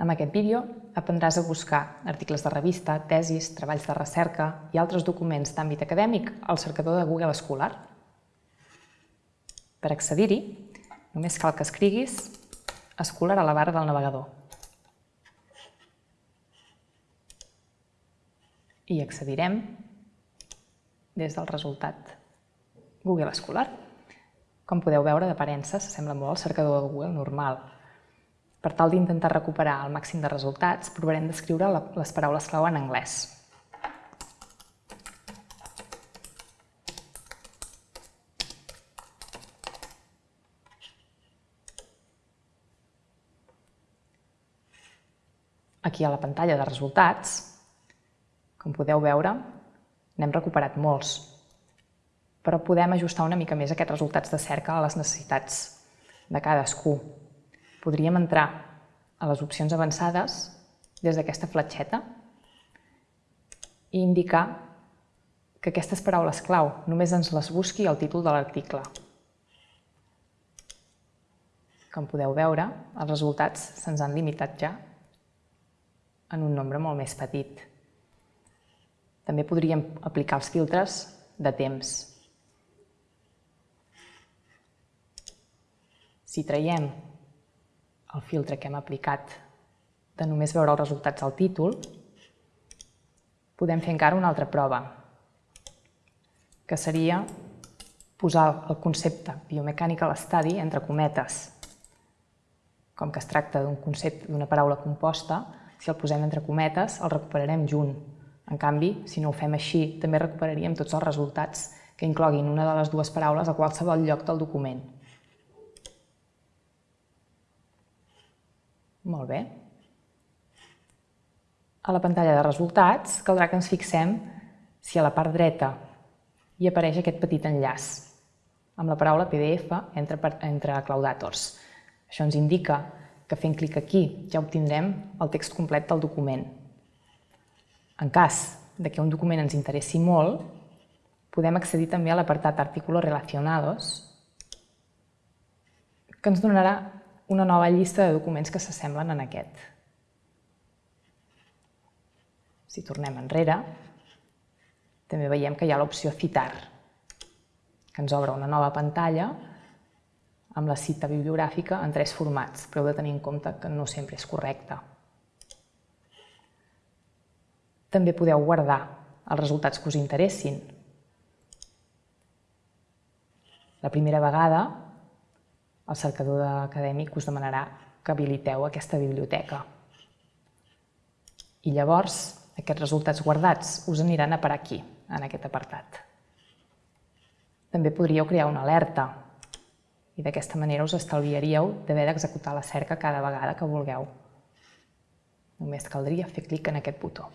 En aquest vídeo aprendràs a buscar articles de revista, tesis, treballs de recerca i altres documents d'àmbit acadèmic al cercador de Google Escolar. Per accedir-hi, només cal que escriguis Escolar a la barra del navegador. I accedirem des del resultat Google Escolar. Com podeu veure, d'aparença s'assembla molt al cercador de Google normal. Per tal d'intentar recuperar el màxim de resultats, provarem d'escriure les paraules clau en anglès. Aquí a la pantalla de resultats, com podeu veure, n'hem recuperat molts, però podem ajustar una mica més aquests resultats de cerca a les necessitats de cadascú. Podríem entrar a les opcions avançades des d'aquesta fletxeta i indicar que aquestes paraules clau només ens les busqui el títol de l'article. Com podeu veure, els resultats se'ns han limitat ja en un nombre molt més petit. També podríem aplicar els filtres de temps. Si traiem el filtre que hem aplicat de només veure els resultats al títol, podem fer encara una altra prova, que seria posar el concepte biomechanical study entre cometes. Com que es tracta d'un concepte d'una paraula composta, si el posem entre cometes, el recuperarem junt. En canvi, si no ho fem així, també recuperaríem tots els resultats que incloguin una de les dues paraules a qualsevol lloc del document. Molt bé. A la pantalla de resultats caldrà que ens fixem si a la part dreta hi apareix aquest petit enllaç amb la paraula PDF entre, entre claudators. Això ens indica que fent clic aquí ja obtindrem el text complet del document. En cas de que un document ens interessi molt, podem accedir també a l'apartat Artículos relacionados, que ens donarà una nova llista de documents que s'assemblen en aquest. Si tornem enrere, també veiem que hi ha l'opció Citar, que ens obre una nova pantalla amb la cita bibliogràfica en tres formats, però heu de tenir en compte que no sempre és correcte. També podeu guardar els resultats que us interessin. La primera vegada, el cercador acadèmic us demanarà que habiliteu aquesta biblioteca. I llavors, aquests resultats guardats us aniran a parar aquí, en aquest apartat. També podríeu crear una alerta i d'aquesta manera us estalviaríeu d'haver d'executar la cerca cada vegada que vulgueu. Només caldria fer clic en aquest botó.